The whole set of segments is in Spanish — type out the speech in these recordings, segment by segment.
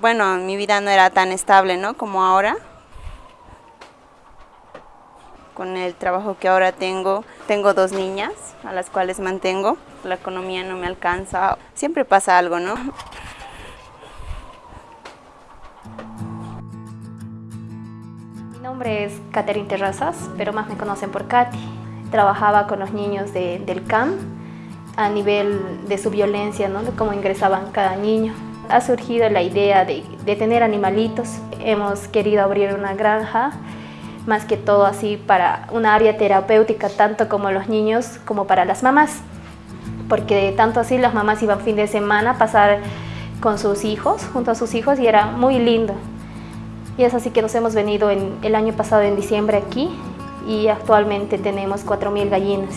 Bueno, mi vida no era tan estable, ¿no? Como ahora. Con el trabajo que ahora tengo, tengo dos niñas a las cuales mantengo. La economía no me alcanza. Siempre pasa algo, ¿no? Mi nombre es Catherine Terrazas, pero más me conocen por Katy. Trabajaba con los niños del CAM a nivel de su violencia, ¿no? de cómo ingresaban cada niño. Ha surgido la idea de, tener animalitos. Hemos querido abrir una granja más que todo así para una área terapéutica tanto como los niños como para las mamás porque tanto así las mamás iban fin de semana a pasar con sus hijos, junto a sus hijos y era muy lindo y es así que nos hemos venido en, el año pasado en diciembre aquí y actualmente tenemos 4.000 gallinas.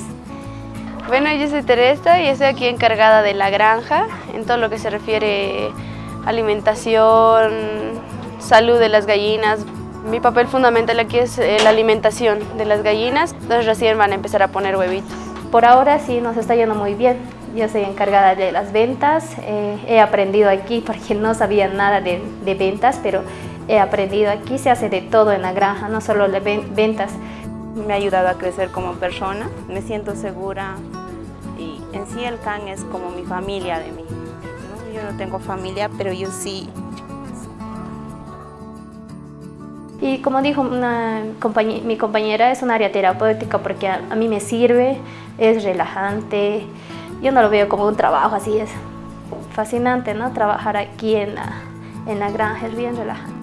Bueno, yo soy Teresa y estoy aquí encargada de la granja en todo lo que se refiere alimentación, salud de las gallinas, mi papel fundamental aquí es eh, la alimentación de las gallinas, entonces recién van a empezar a poner huevitos. Por ahora sí nos está yendo muy bien. Yo soy encargada de las ventas, eh, he aprendido aquí porque no sabía nada de, de, ventas, pero he aprendido aquí, se hace de todo en la granja, no solo de ventas. Me ha ayudado a crecer como persona, me siento segura y en sí el CAN es como mi familia de mí. Yo no tengo familia, pero yo sí Y como dijo mi compañera, es un área terapéutica porque a, mí me sirve, es relajante. Yo no lo veo como un trabajo, así es fascinante, ¿no? Trabajar aquí en la granja es bien relajante.